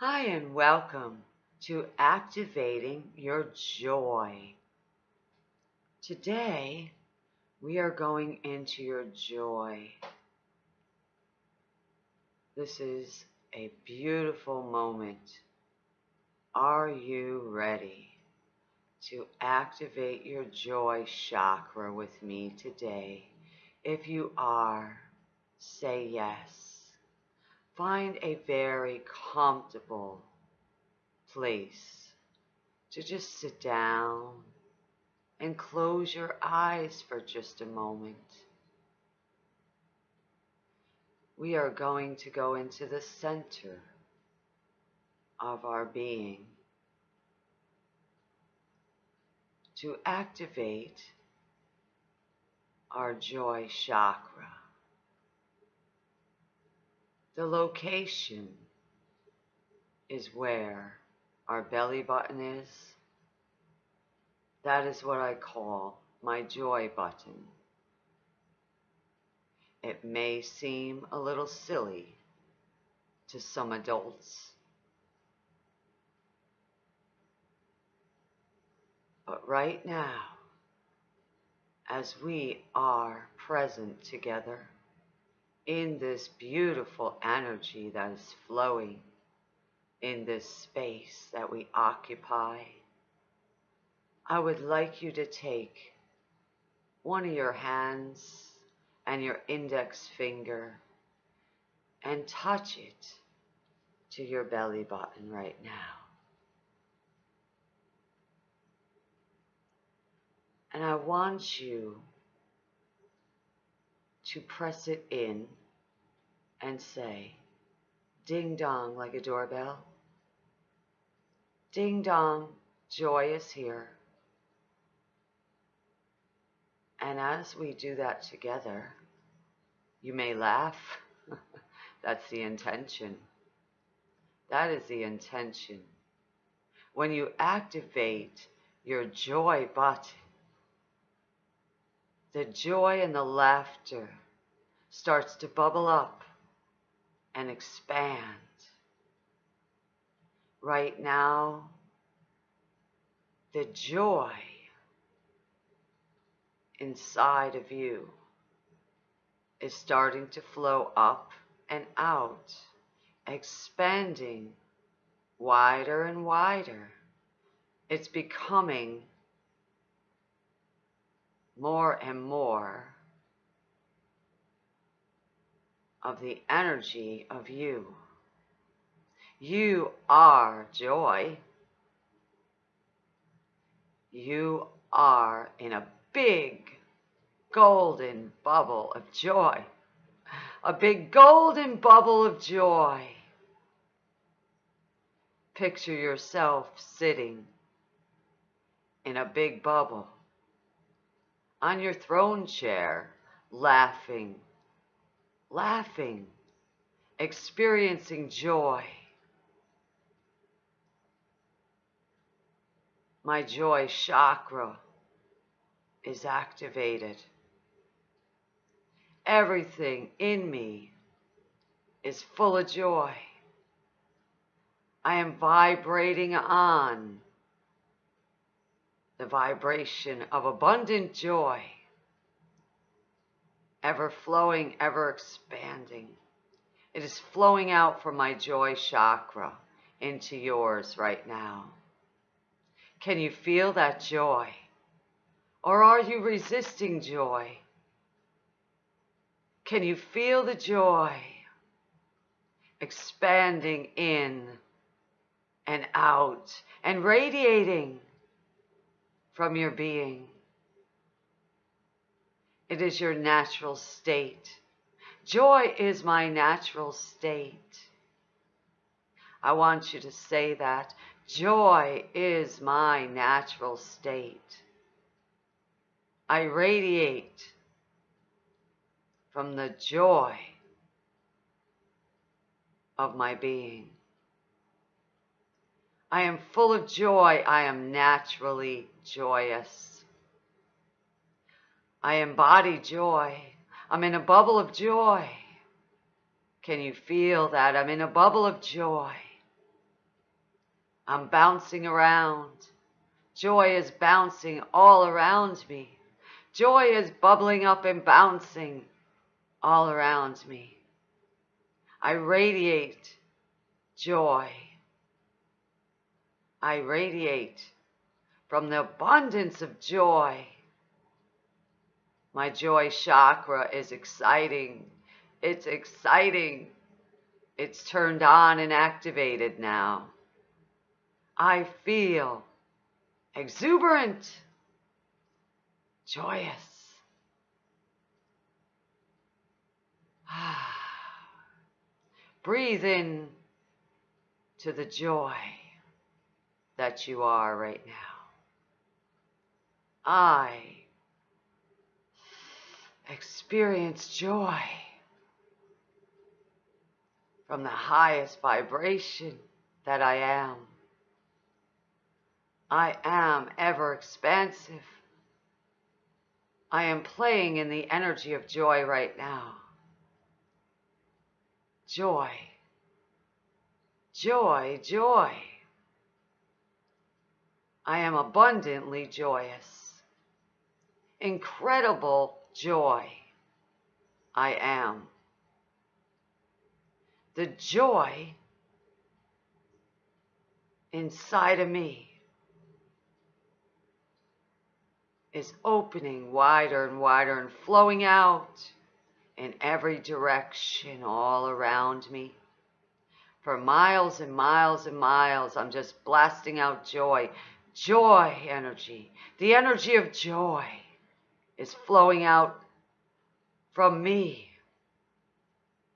Hi, and welcome to Activating Your Joy. Today, we are going into your joy. This is a beautiful moment. Are you ready to activate your joy chakra with me today? If you are, say yes. Find a very comfortable place to just sit down and close your eyes for just a moment. We are going to go into the center of our being to activate our joy chakra. The location is where our belly button is. That is what I call my joy button. It may seem a little silly to some adults, but right now, as we are present together in this beautiful energy that is flowing in this space that we occupy, I would like you to take one of your hands and your index finger and touch it to your belly button right now. And I want you to press it in and say, ding dong like a doorbell. Ding dong, joy is here. And as we do that together, you may laugh. That's the intention. That is the intention. When you activate your joy button, the joy and the laughter starts to bubble up and expand. Right now, the joy inside of you is starting to flow up and out, expanding wider and wider. It's becoming more and more of the energy of you. You are joy. You are in a big golden bubble of joy. A big golden bubble of joy. Picture yourself sitting in a big bubble on your throne chair, laughing, laughing, experiencing joy. My joy chakra is activated. Everything in me is full of joy. I am vibrating on the vibration of abundant joy, ever flowing, ever expanding. It is flowing out from my joy chakra into yours right now. Can you feel that joy? Or are you resisting joy? Can you feel the joy expanding in and out and radiating from your being? It is your natural state. Joy is my natural state. I want you to say that. Joy is my natural state. I radiate from the joy of my being. I am full of joy. I am naturally joyous. I embody joy. I'm in a bubble of joy. Can you feel that? I'm in a bubble of joy. I'm bouncing around. Joy is bouncing all around me. Joy is bubbling up and bouncing all around me. I radiate joy. I radiate from the abundance of joy. My joy chakra is exciting. It's exciting. It's turned on and activated now. I feel exuberant, joyous. Breathe in to the joy that you are right now. I experience joy from the highest vibration that I am. I am ever expansive. I am playing in the energy of joy right now. Joy. Joy, joy. I am abundantly joyous. Incredible joy. I am. The joy inside of me is opening wider and wider and flowing out in every direction all around me. For miles and miles and miles, I'm just blasting out joy. Joy energy. The energy of joy is flowing out from me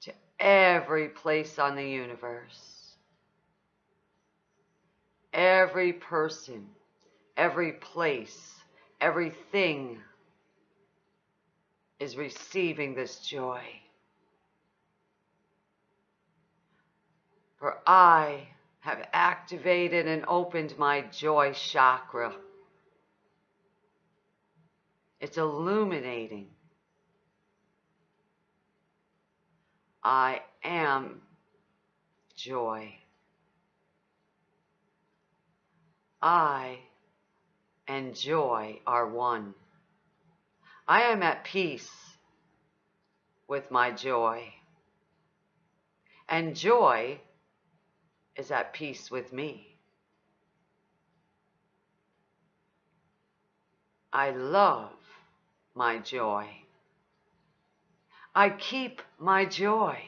to every place on the universe. Every person, every place, everything is receiving this joy. For I have activated and opened my joy chakra. It's illuminating. I am joy. I and joy are one. I am at peace with my joy. And joy is at peace with me. I love my joy. I keep my joy.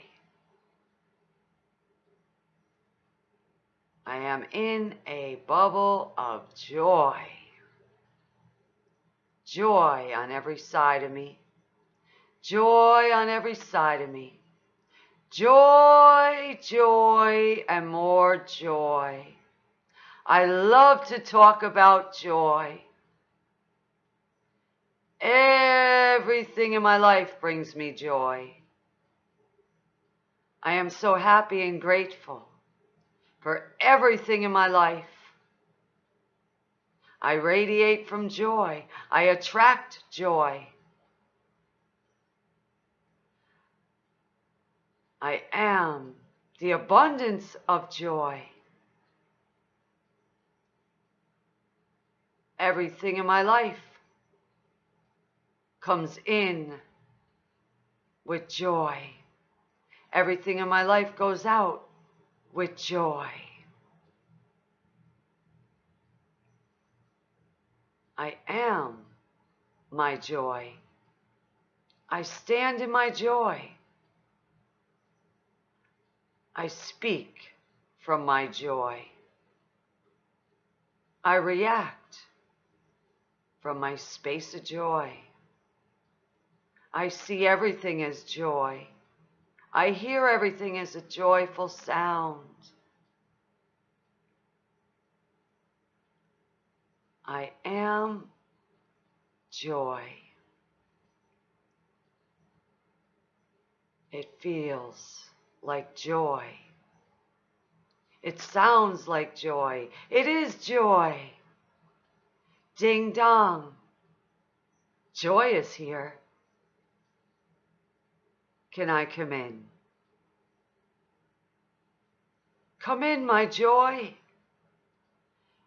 I am in a bubble of joy joy on every side of me. Joy on every side of me. Joy, joy, and more joy. I love to talk about joy. Everything in my life brings me joy. I am so happy and grateful for everything in my life. I radiate from joy. I attract joy. I am the abundance of joy. Everything in my life comes in with joy. Everything in my life goes out with joy. I am my joy. I stand in my joy. I speak from my joy. I react from my space of joy. I see everything as joy. I hear everything as a joyful sound. I am joy. It feels like joy. It sounds like joy. It is joy. Ding dong. Joy is here. Can I come in? Come in, my joy.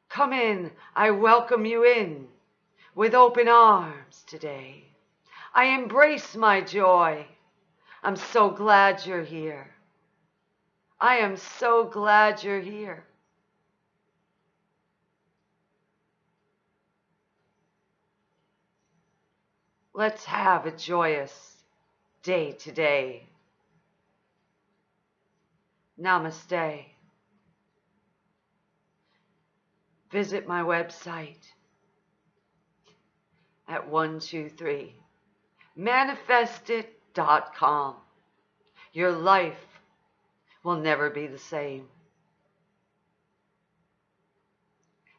Come in, I welcome you in with open arms today. I embrace my joy. I'm so glad you're here. I am so glad you're here. Let's have a joyous day today. Namaste. Visit my website at 123 manifestit.com. Your life will never be the same.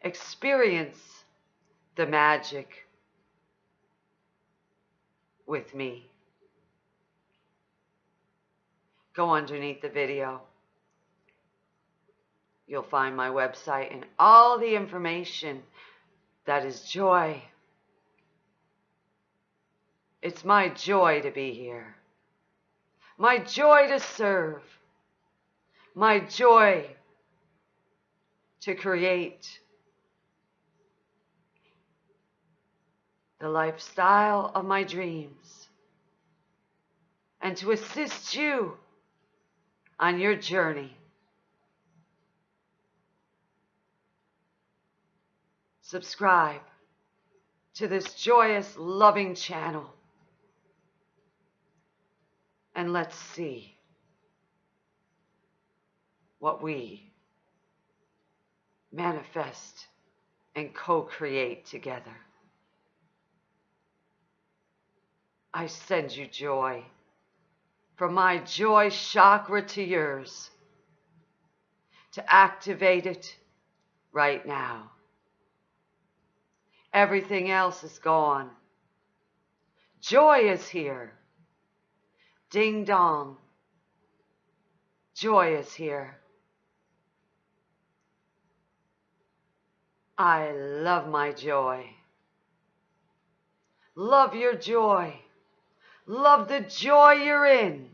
Experience the magic with me. Go underneath the video. You'll find my website and all the information that is joy. It's my joy to be here. My joy to serve. My joy to create the lifestyle of my dreams and to assist you on your journey. Subscribe to this joyous, loving channel and let's see what we manifest and co-create together. I send you joy from my joy chakra to yours to activate it right now. Everything else is gone. Joy is here. Ding dong. Joy is here. I love my joy. Love your joy. Love the joy you're in.